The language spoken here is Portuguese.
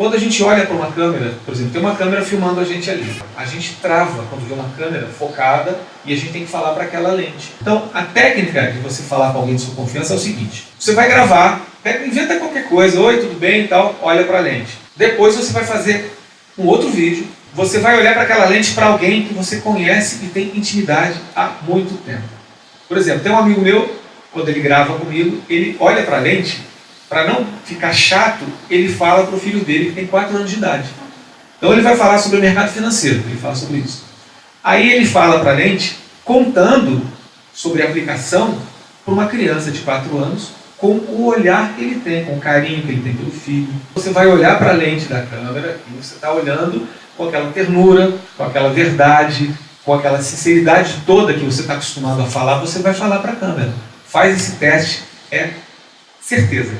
Quando a gente olha para uma câmera, por exemplo, tem uma câmera filmando a gente ali. A gente trava quando vê uma câmera focada e a gente tem que falar para aquela lente. Então, a técnica de você falar com alguém de sua confiança é o seguinte. Você vai gravar, inventa qualquer coisa, oi, tudo bem e tal, olha para a lente. Depois você vai fazer um outro vídeo, você vai olhar para aquela lente para alguém que você conhece e tem intimidade há muito tempo. Por exemplo, tem um amigo meu, quando ele grava comigo, ele olha para a lente para não ficar chato, ele fala para o filho dele que tem 4 anos de idade. Então ele vai falar sobre o mercado financeiro, ele fala sobre isso. Aí ele fala para a lente, contando sobre a aplicação para uma criança de 4 anos, com o olhar que ele tem, com o carinho que ele tem pelo filho. Você vai olhar para a lente da câmera e você está olhando com aquela ternura, com aquela verdade, com aquela sinceridade toda que você está acostumado a falar, você vai falar para a câmera. Faz esse teste, é certeza.